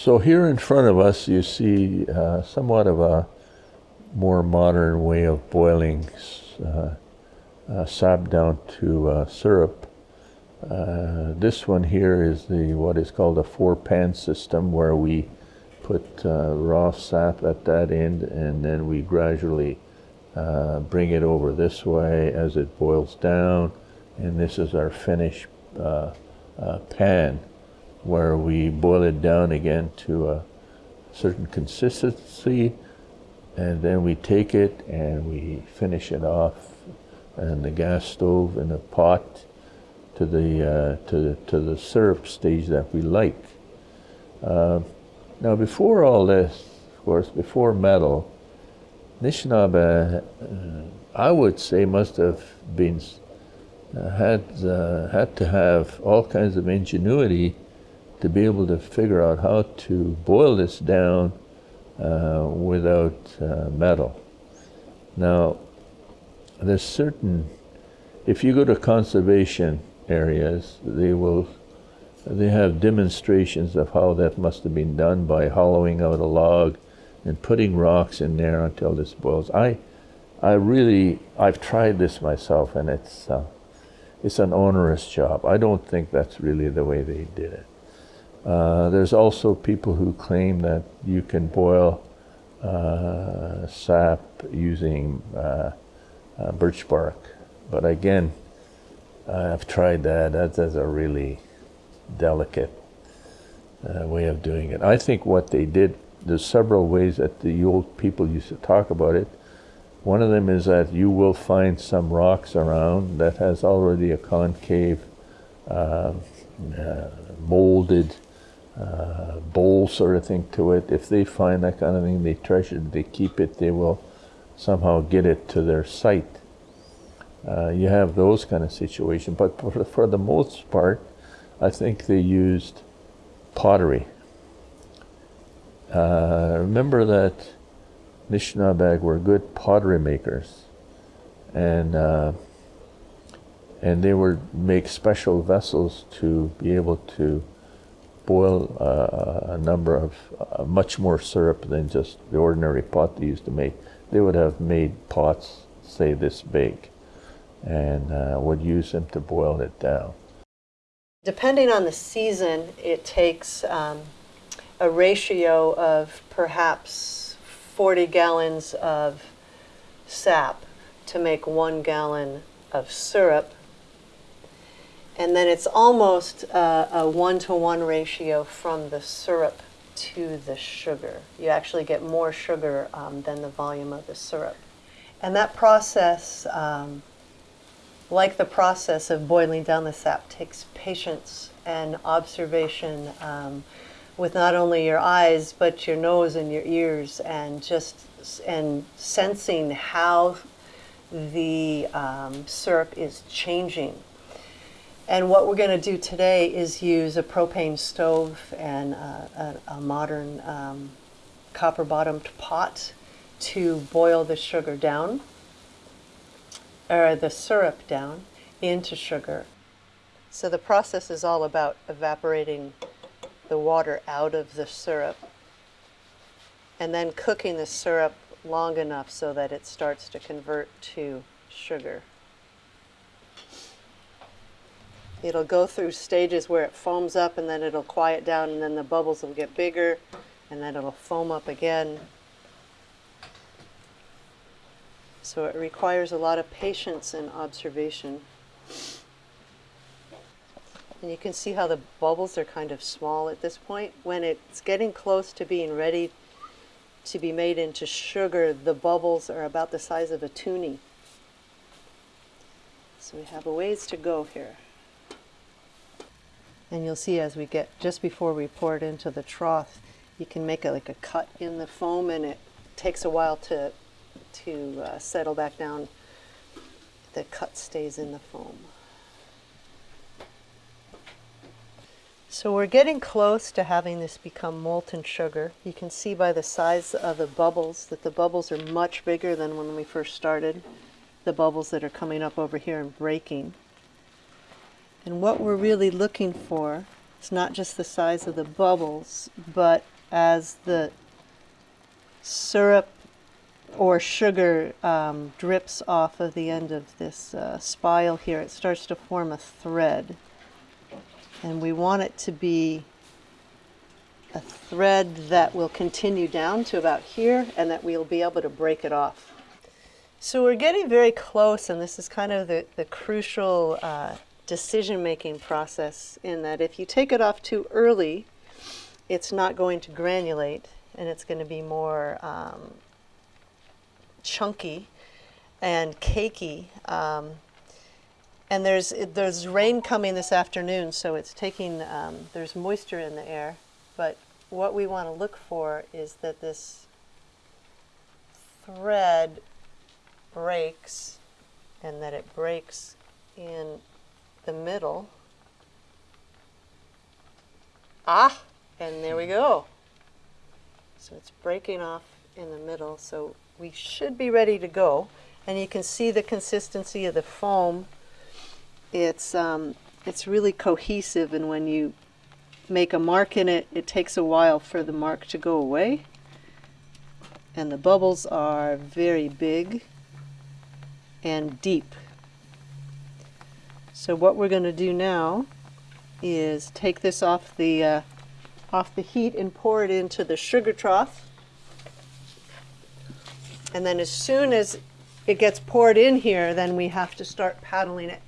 So here in front of us, you see uh, somewhat of a more modern way of boiling uh, uh, sap down to uh, syrup. Uh, this one here is the what is called a four-pan system, where we put uh, raw sap at that end, and then we gradually bring it over this way as it boils down, and this is our finished pan where we boil it down again to a certain consistency and then we take it and we finish it off on the gas stove in a pot to the uh, to to the syrup stage that we like. Uh, now before all this, of course, before metal, Nishnaba, uh, I would say, must have been uh, had uh, had to have all kinds of ingenuity to be able to figure out how to boil this down uh, without uh, metal. Now, there's certain, if you go to conservation areas, they will, they have demonstrations of how that must have been done by hollowing out a log and putting rocks in there until this boils. I, I really, I've tried this myself and it's, uh, it's an onerous job. I don't think that's really the way they did it. Uh, there's also people who claim that you can boil uh, sap using uh, uh birch bark. But again, I've tried that. That is a really delicate uh, way of doing it. I think what they did, there's several ways that the old people used to talk about it. One of them is that you will find some rocks around that has already a concave molded uh, bowl sort of thing to it. If they find that kind of thing, they treasure it, they keep it, they will somehow get it to their site. Uh, you have those kind of situations, but for, for the most part, I think they used pottery. Uh, remember that Nishnabeg were good pottery makers, and uh, and they would make special vessels to be able to boil uh, a number of uh, much more syrup than just the ordinary pot they used to make. They would have made pots, say this big, and uh, would use them to boil it down. Depending on the season, it takes um, a ratio of perhaps 40 gallons of sap to make one gallon of syrup and then it's almost a one-to-one ratio from the syrup to the sugar. You actually get more sugar um, than the volume of the syrup. And that process, um, like the process of boiling down the sap, takes patience and observation um, with not only your eyes, but your nose and your ears, and just and sensing how the um, syrup is changing and what we're going to do today is use a propane stove and a, a, a modern um, copper bottomed pot to boil the sugar down, or the syrup down into sugar. So the process is all about evaporating the water out of the syrup and then cooking the syrup long enough so that it starts to convert to sugar. It'll go through stages where it foams up and then it'll quiet down and then the bubbles will get bigger and then it'll foam up again. So it requires a lot of patience and observation. And you can see how the bubbles are kind of small at this point. When it's getting close to being ready to be made into sugar, the bubbles are about the size of a toonie. So we have a ways to go here. And you'll see as we get, just before we pour it into the trough, you can make it like a cut in the foam and it takes a while to, to uh, settle back down. The cut stays in the foam. So we're getting close to having this become molten sugar. You can see by the size of the bubbles that the bubbles are much bigger than when we first started. The bubbles that are coming up over here and breaking. And what we're really looking for is not just the size of the bubbles, but as the syrup or sugar um, drips off of the end of this uh, spile here, it starts to form a thread. And we want it to be a thread that will continue down to about here and that we'll be able to break it off. So we're getting very close, and this is kind of the, the crucial uh, decision making process in that if you take it off too early, it's not going to granulate and it's going to be more um, chunky and cakey. Um, and there's there's rain coming this afternoon, so it's taking um, there's moisture in the air. But what we want to look for is that this thread breaks, and that it breaks in the middle. Ah, and there we go. So it's breaking off in the middle, so we should be ready to go. And you can see the consistency of the foam. It's, um, it's really cohesive, and when you make a mark in it, it takes a while for the mark to go away. And the bubbles are very big and deep. So what we're going to do now is take this off the uh, off the heat and pour it into the sugar trough. And then as soon as it gets poured in here, then we have to start paddling it.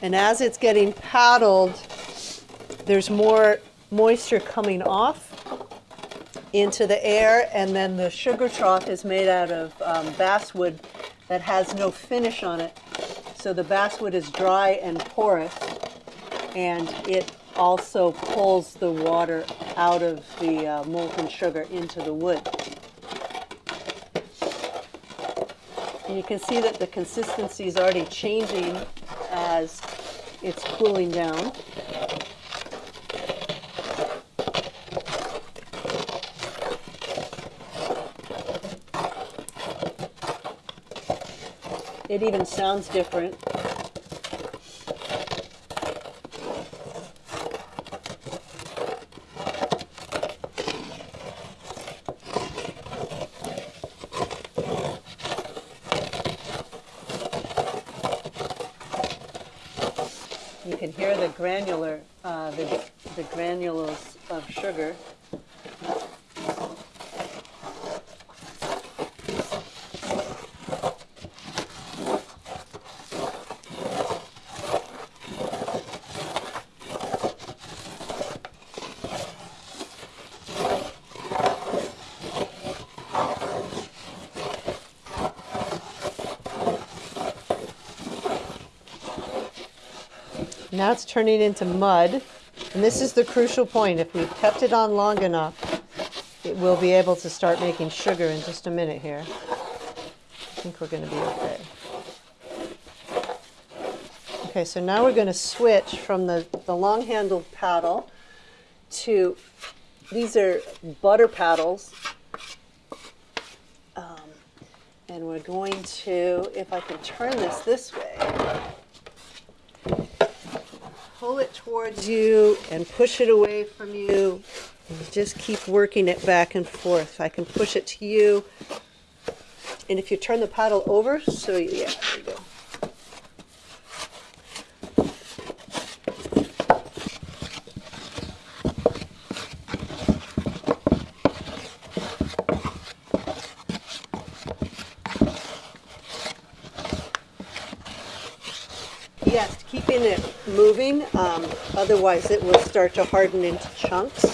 And as it's getting paddled, there's more moisture coming off into the air, and then the sugar trough is made out of um, basswood that has no finish on it. So the basswood is dry and porous, and it also pulls the water out of the uh, molten sugar into the wood. And you can see that the consistency is already changing as it's cooling down. It even sounds different. Can hear the granular, uh, the, the granules of sugar. Now it's turning into mud. And this is the crucial point. If we've kept it on long enough, it will be able to start making sugar in just a minute here. I think we're going to be okay. Okay, so now we're going to switch from the, the long-handled paddle to, these are butter paddles. Um, and we're going to, if I can turn this this way, pull it towards you and push it away from you. And just keep working it back and forth. I can push it to you. And if you turn the paddle over, so yeah, there you go. Yes, keeping it moving, um, otherwise it will start to harden into chunks.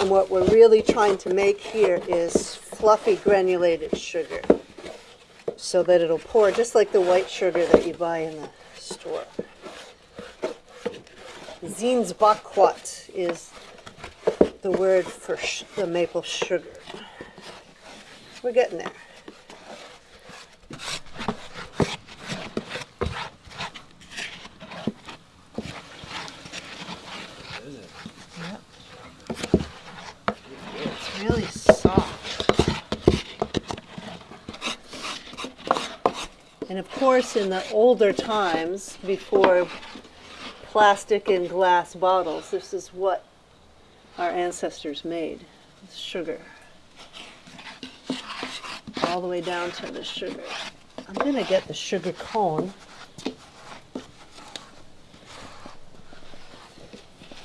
And what we're really trying to make here is fluffy granulated sugar so that it'll pour just like the white sugar that you buy in the store. Zinsbakwat is the word for the maple sugar. We're getting there. It's really soft. And of course, in the older times, before plastic and glass bottles, this is what our ancestors made sugar. All the way down to the sugar. I'm going to get the sugar cone.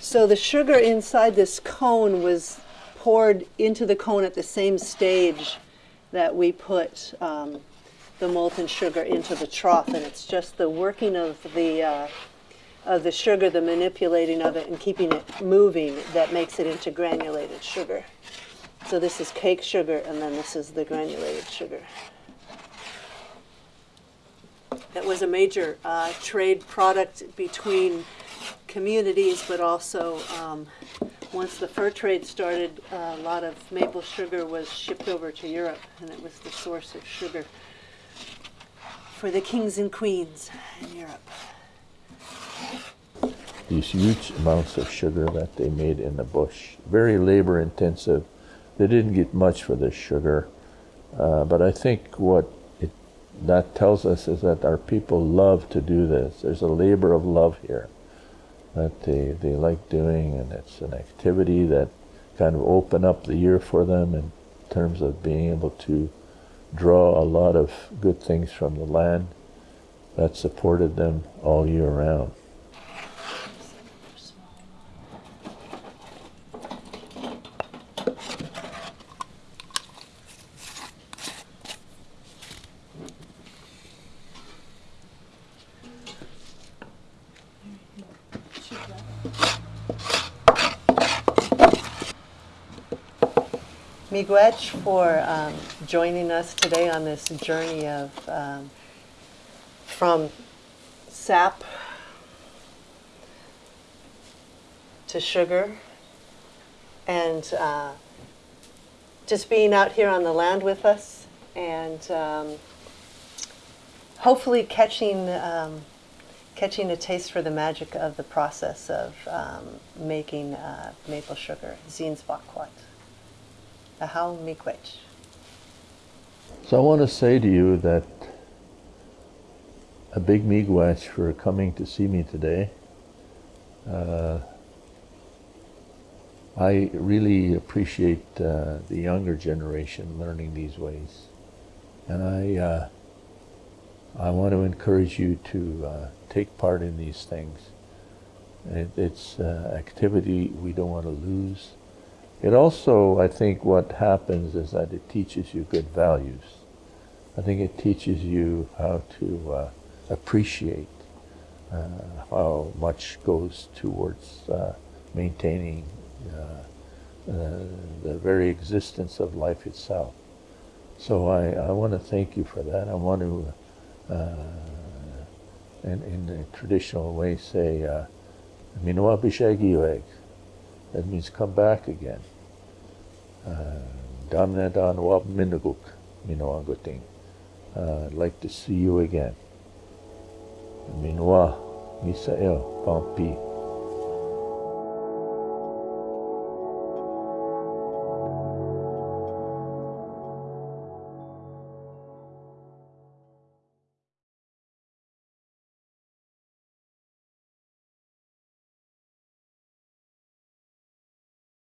So the sugar inside this cone was poured into the cone at the same stage that we put um, the molten sugar into the trough, and it's just the working of the uh, of the sugar, the manipulating of it, and keeping it moving that makes it into granulated sugar. So this is cake sugar, and then this is the granulated sugar. That was a major uh, trade product between communities, but also um, once the fur trade started, a lot of maple sugar was shipped over to Europe, and it was the source of sugar for the kings and queens in Europe. These huge amounts of sugar that they made in the bush, very labor intensive. They didn't get much for this sugar, uh, but I think what that tells us is that our people love to do this. There's a labor of love here that they, they like doing, and it's an activity that kind of open up the year for them in terms of being able to draw a lot of good things from the land that supported them all year round. Miigwech for um, joining us today on this journey of um, from sap to sugar and uh, just being out here on the land with us and um, hopefully catching um, catching a taste for the magic of the process of um, making uh, maple sugar, zinsbakwat. Ahau miigwech. So I want to say to you that a big miigwech for coming to see me today. Uh, I really appreciate uh, the younger generation learning these ways, and I uh, I want to encourage you to uh, take part in these things. It, it's uh, activity we don't want to lose. It also, I think, what happens is that it teaches you good values. I think it teaches you how to uh, appreciate uh, how much goes towards uh, maintaining uh, uh, the very existence of life itself. So I, I want to thank you for that. I want to, uh, in, in the traditional way, say, Minua Bishagiweg. That means come back again. Uh, Damna dan wab minaguk, minoanguting. Uh, I'd like to see you again. Minua, Misael, Pampi.